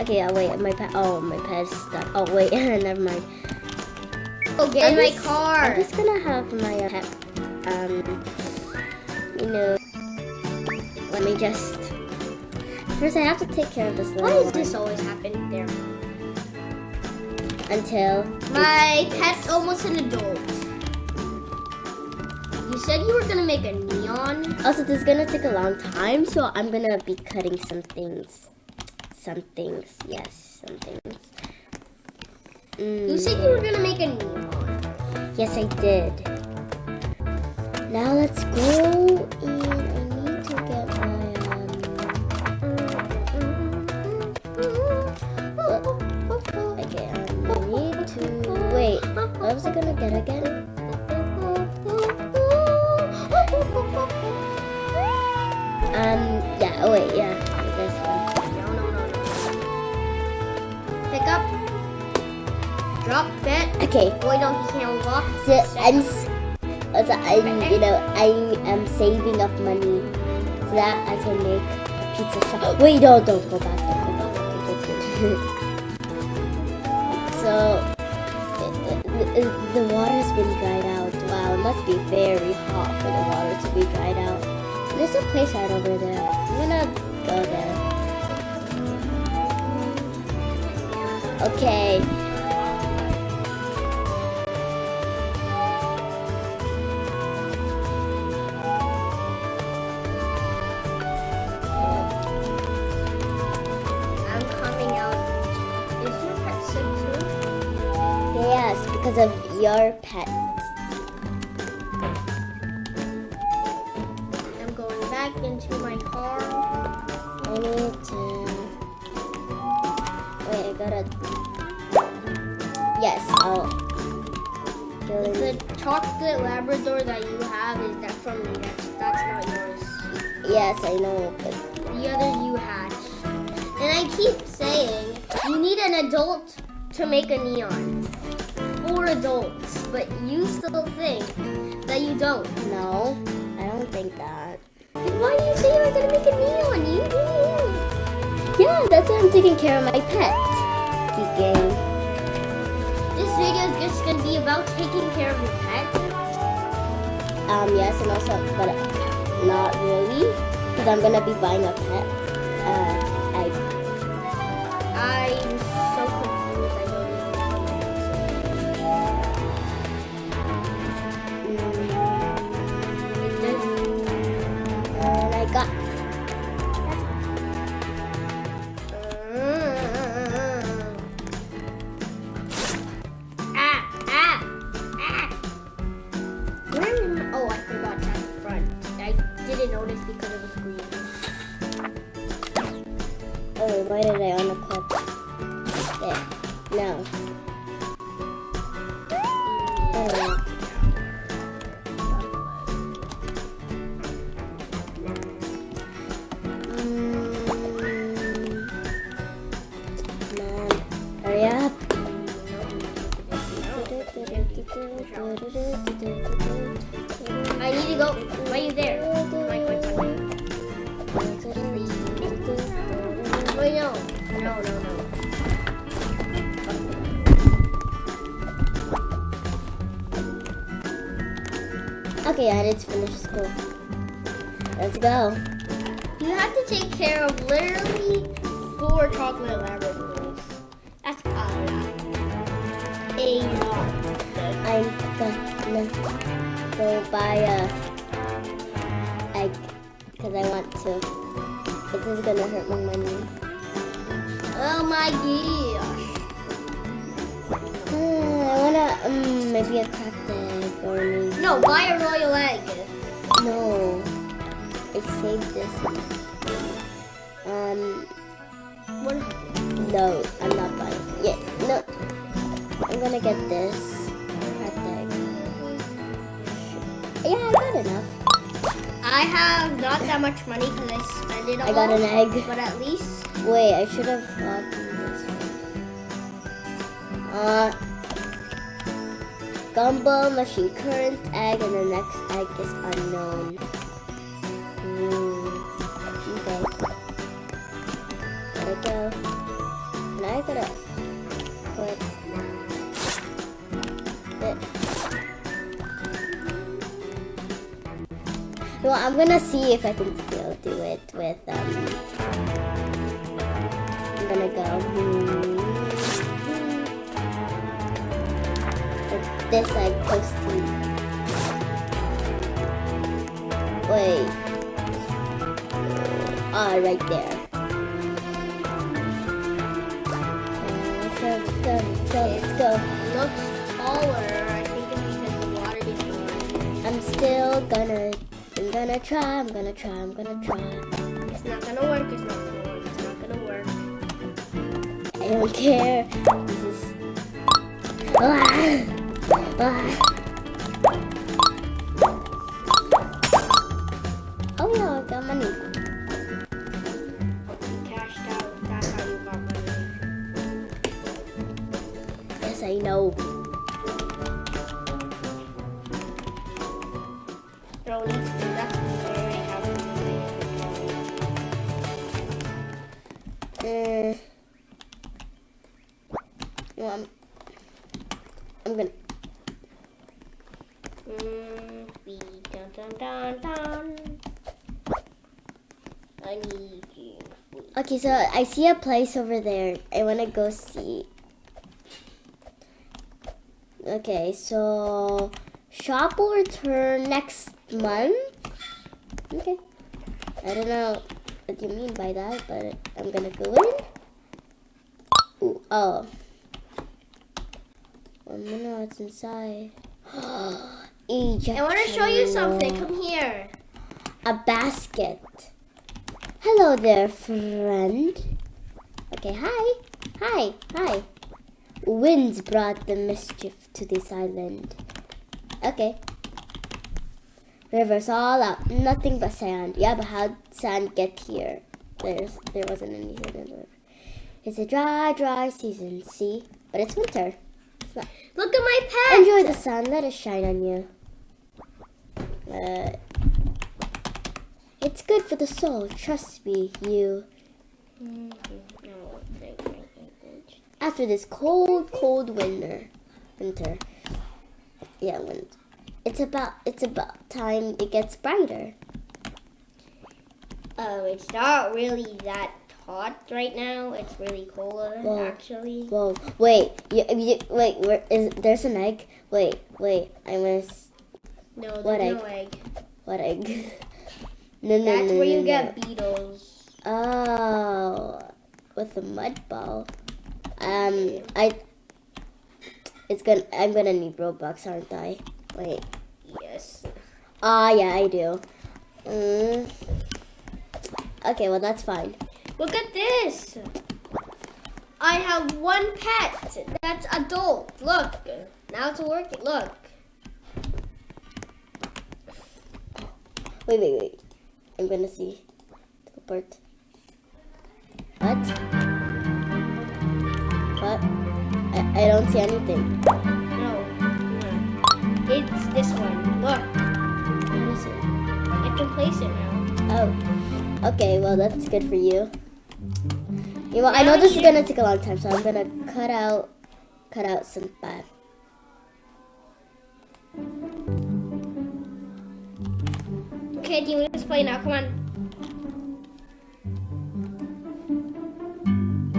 Okay, uh, wait, my pet. Oh, my pet's stuck. Oh, wait, never mind. Oh, get in my car. I'm just gonna have my uh, pet. Um, you know, let me just. First, I have to take care of this little Why does this always happen? There. until. My pet's almost an adult. You said you were gonna make a neon. Also, this is gonna take a long time, so I'm gonna be cutting some things. Some things, yes, some things. You Mm, said you were gonna make a neon. yes, I did. Now let's go and I need to get my um. Okay, um, I need to wait. What was I gonna get again? Okay, Wait, no, he can't walk. so I'm, s- also, I'm, you know, I am saving up money so that I can make a pizza shop. Wait, no, don't go back. Don't go back. Okay, so, uh, uh, the water's been dried out. Wow, it must be very hot for the water to be dried out. There's a place right over there. I'm gonna go there. Okay. Your pet. I'm going back into my car. I need to. Wait, I gotta. Yes, I'll. The chocolate Labrador that you have is that from me? That's, that's not yours. Yes, I know, but The other you hatched. And I keep saying you need an adult to make a neon. Adults, but you still think that you don't. no, I don't think that. Then why do you say you were gonna make a neon? You did. Yeah, that's why I'm taking care of my pet. Geeking. This video is just gonna be about taking care of your pet. Um, yes, and also, but not really, because I'm gonna be buying a pet. Uh, I need to go. Why are you there? Wait, no. No, no, no. Okay, I to finish school. Let's go. You have to take care of literally four chocolate Labradors. Gonna go buy a egg because I want to. But this is gonna hurt my money. Oh my gosh. Uh, I wanna um maybe a cracked egg or maybe No, buy a royal egg. no. I saved this. Um What? no, I'm not buying. It. Yeah, no. I'm gonna get this Yeah, I got enough. I have not that much money because I spend it all. I got an egg. But at least Wait, I should have gotten this one. Uh, gumball, machine current, egg, and the next egg is unknown. Hmm. Okay. There we go. Now I gotta Well, I'm gonna see if I can still do it with um. I'm gonna go. hmm, with This like posting. Wait. Ah, right there. Go, go, go, let's looks taller. I think it's because the water is. I'm still gonna, gonna try, I'm gonna try, I'm gonna try. It's not gonna work. It's not gonna work. It's not gonna work. I don't care. This is. Ah! Ah! Oh yeah, I got money. Cashed out. That's how you got money. Yes, I know. Dun dun dun dun. I need. Okay, so I see a place over there. I wanna go see. Okay, so shop will return next month. Okay. I don't know what you mean by that, but I'm gonna go in. Ooh, oh. One minute, what's inside? Oh. Ejection I want to show you something. Come here. A basket. Hello there, friend. Okay, hi. Hi, hi. Winds brought the mischief to this island. Okay. Rivers all out, nothing but sand. Yeah, but how'd sand get here? There's there wasn't any sand in the river. It's a dry, dry season, see? But it's winter. It's Look at my pet. Enjoy the sun. Let it shine on you. Uh, it's good for the soul. Trust me, you. No, thank you, thank you. After this cold, cold winter, winter. Yeah, wind. It's about. It's about time it gets brighter. Um, it's not really that hot right now. It's really cold Well, actually. Whoa! Wait. You, you, wait. Where is? There's an egg. Wait. Wait. I miss. No, what no egg. What egg? no, no, That's no, where no, you no. get beetles. Oh, with a mud ball. Um, I. It's gonna. I'm gonna need Robux, aren't I? Wait. Yes. Ah, yeah, I do. Mm. Okay, well that's fine. Look at this. I have one pet that's adult. Look. Now it's working. Look. Wait, wait, wait. I'm gonna see. Teleport. What? What? I, I don't see anything. No. no. It's this one. Look. What is it? I can place it now. Oh, okay. Well, that's good for you. You know, I know Now this is gonna take a long time, so I'm gonna cut out, cut out some bad. Okay, want to play now? Come on.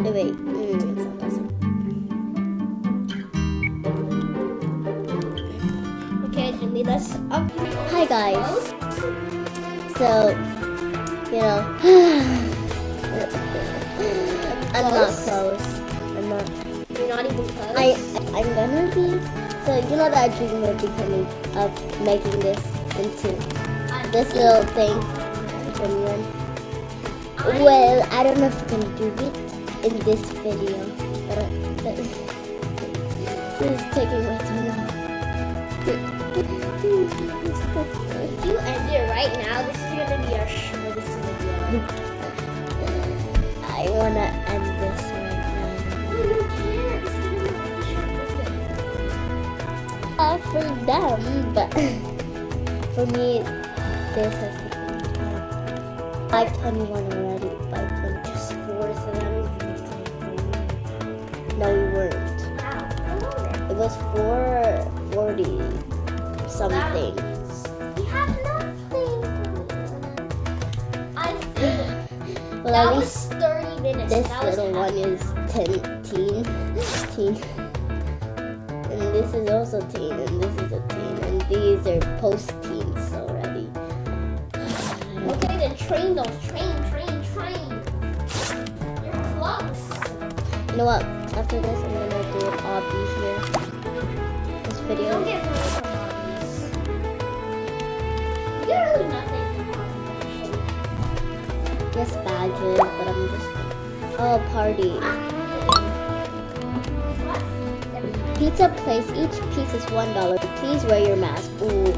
Wait, wait. Mm, it's not possible. Okay, Jimmy, let's up. Hi guys. So, you know, I'm not Close? close. I'm not. You're not even close. I I'm gonna be. So you know that I dream of becoming of making this into this little thing. Well, I don't know if we can do it in this video. But, uh, this is taking way too long. If you end it right now, this is gonna be our shortest video. I wanna end this right now. You can't. This is gonna be the shortest. Uh, for them, but for me, this has taken time. 521 already. 520. Just four of them. No, we weren't. It was 440 something. We have. I Well, that at was least 30 minutes. this that little one is 10, teen, teen. And this is also teen, and this is a teen, and these are post-teens train those. Train, train, train. You're close. You know what? After this, I'm gonna do an obby here. This video. Don't get me from obbies. You get really nothing. Yes, badges, but I'm just. Oh, party. Pizza place. Each piece is one dollar. Please wear your mask. Ooh.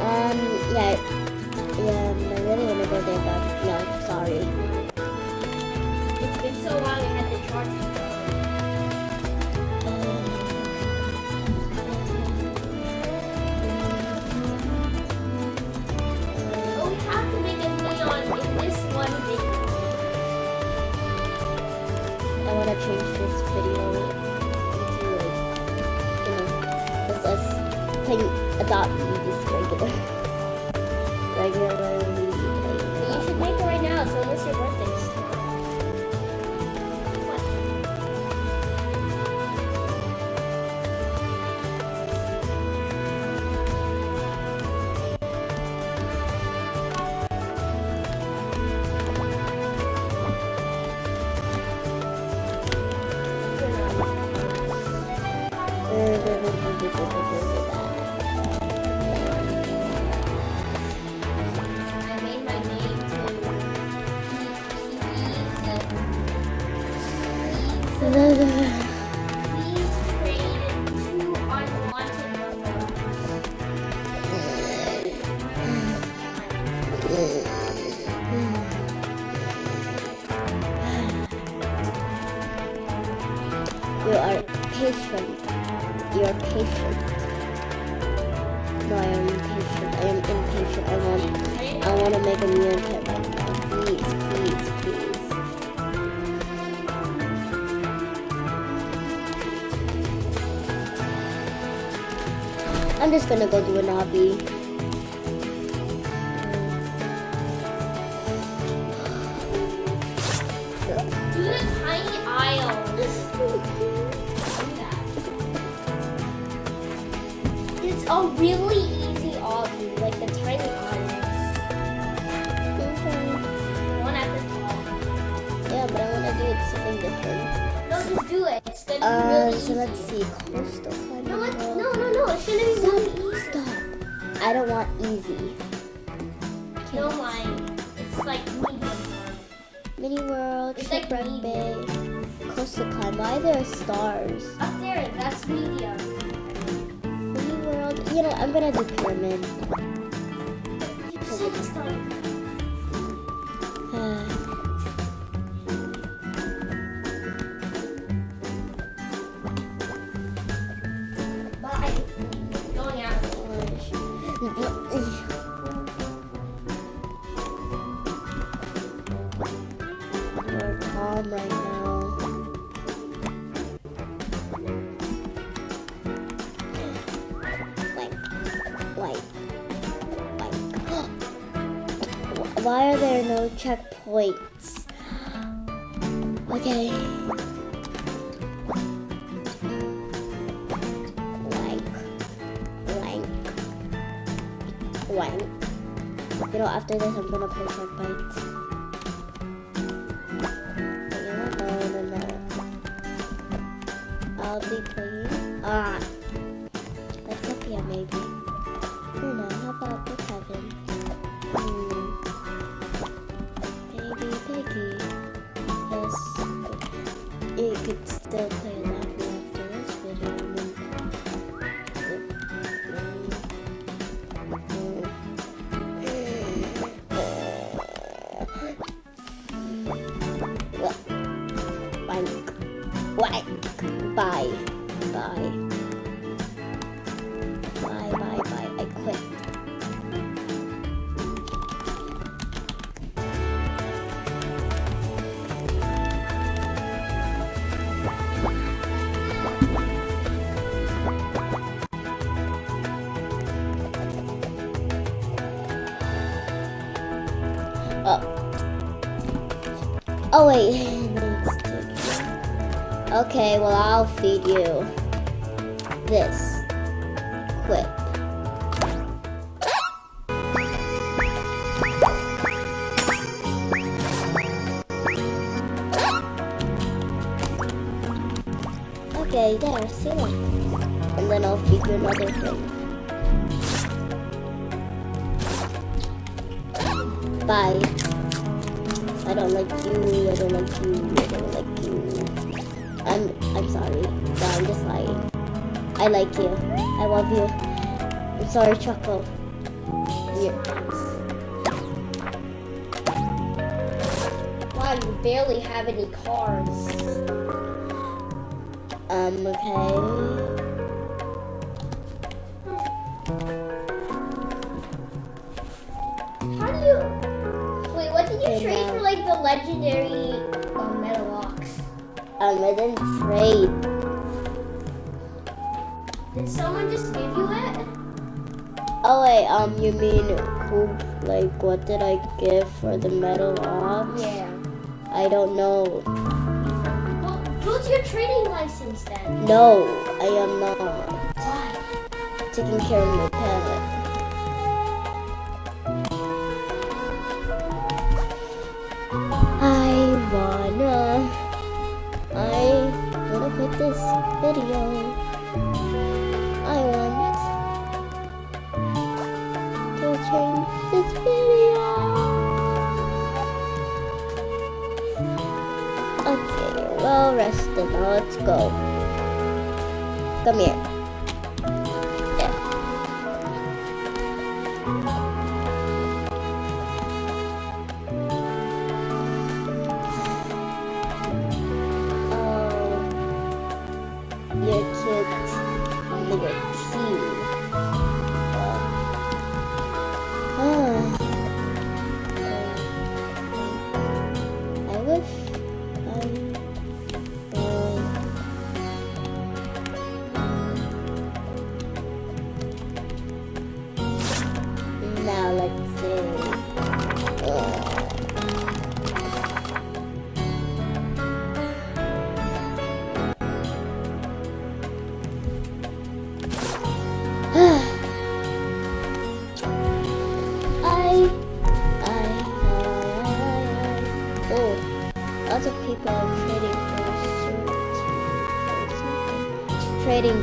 Um. Yeah. But no. Sorry. It's been so long I had to charge it. I want to change this video into like, you know, us regular, regularly make it right now. It's just gonna go do an obby. Do the Tiny Isles. It's a really easy obby, like the Tiny Isles. One at the top. Yeah, but I want to do it something different. No, just do it. Gonna Uh, really so let's see. Coastal climbing No, no, no, no. It's gonna be really easy. Stop. I don't want easy. No, mine. It's like medium. Mini world, It's like shipwreck bay, coastal climb. Why there are stars? Up there, that's medium. Mini world. You know, I'm gonna do pyramid. Checkpoints? Okay. Blank. Blank. Blank. You know, after this, I'm gonna play no. I'll be playing. Ah. Let's up here, maybe. You know, how about with Kevin? Still play that one after this video. Wank. Bye. Bye. Wait. Okay, well I'll feed you this. Quick. Okay, there, see it. And then I'll feed you another thing. Bye. I don't like you, I don't like you, I don't like you. I'm I'm sorry. No, I'm just lying. I like you. I love you. I'm sorry, Choco. Yeah. Wow, you barely have any cars. Um, okay. Legendary um, metal ox? Um, I didn't trade. Did someone just give you it? Oh wait, um, you mean who? Like, what did I give for the metal ox? Yeah. I don't know. Well, who's your trading license then? No, I am not Why? taking care of my pet. This video. I want to change this video. Okay, well rested. Now let's go. Come here.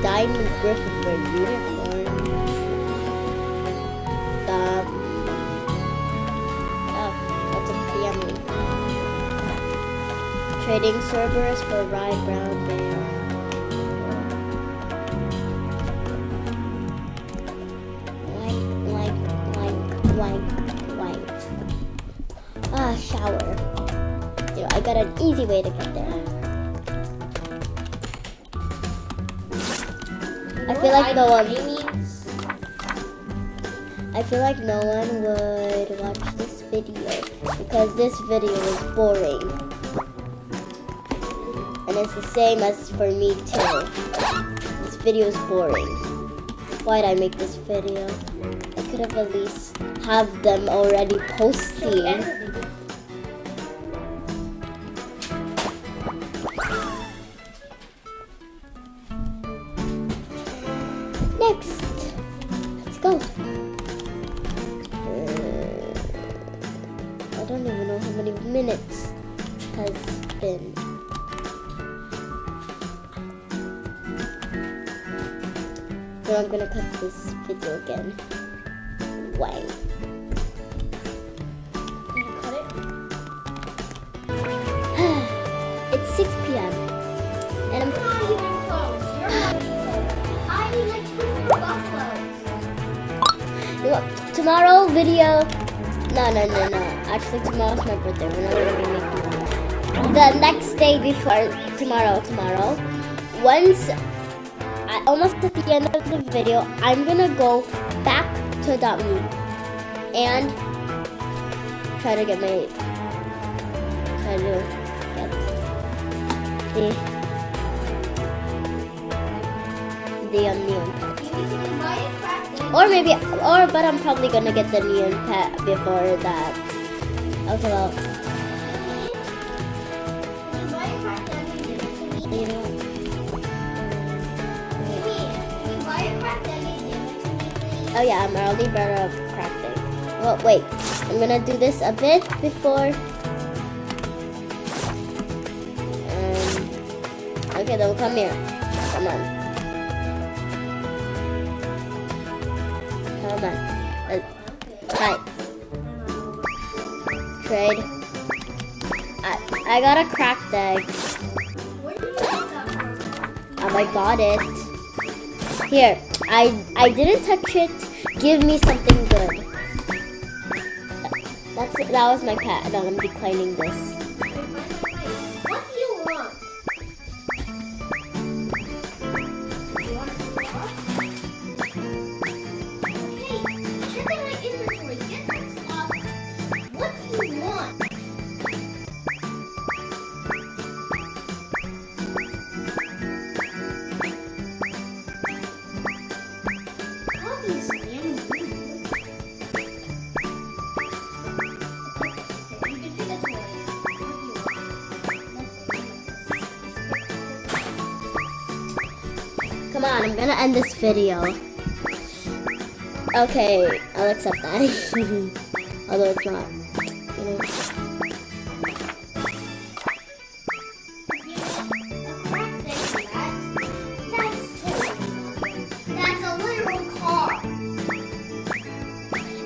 Diamond griffin for unicorn. Um, oh, that's a family. Trading Cerberus for Ride Brown Bear. Like, like, like, like. Ah, shower. Know, I got an easy way to get there. I feel like no one. I feel like no one would watch this video because this video is boring. And it's the same as for me too. This video is boring. Why'd I make this video? I could have at least have them already posting. Go. Uh, I don't even know how many minutes has been. So I'm gonna cut this video again. Wang. Tomorrow video. No, no, no, no. Actually, tomorrow's my birthday. We're not gonna. The next day before tomorrow, tomorrow, once I almost at the end of the video, I'm gonna go back to that me and try to get my try to get the the um. Or maybe, or but I'm probably gonna get the neon pet before that. Okay. well. Oh yeah, I'm already better at crafting. Well, wait, I'm gonna do this a bit before. Um, okay, they'll come here. Come on. Come on. Uh, hi. Trade. I, I got a cracked egg. Um, I got it. Here, I I didn't touch it. Give me something good. That's that was my pet. And I'm declining this. I'm gonna end this video. Okay, I'll accept that. Although it's not. You know.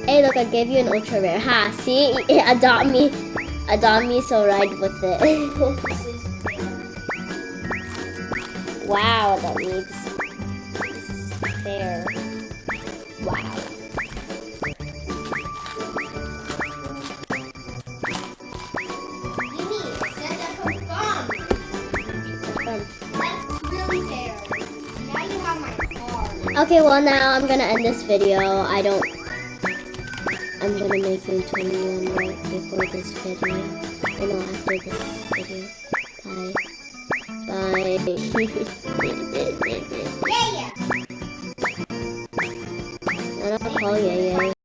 Hey, look, I gave you an ultra rare. Ha, see? Adopt me. Adopt me, so ride with it. wow, adopt me. Fair. Wow. Okay, well now I'm gonna end this video. I don't. I'm gonna make you 21 right before this video. I know after this video. Bye. Bye. and 好，爷爷。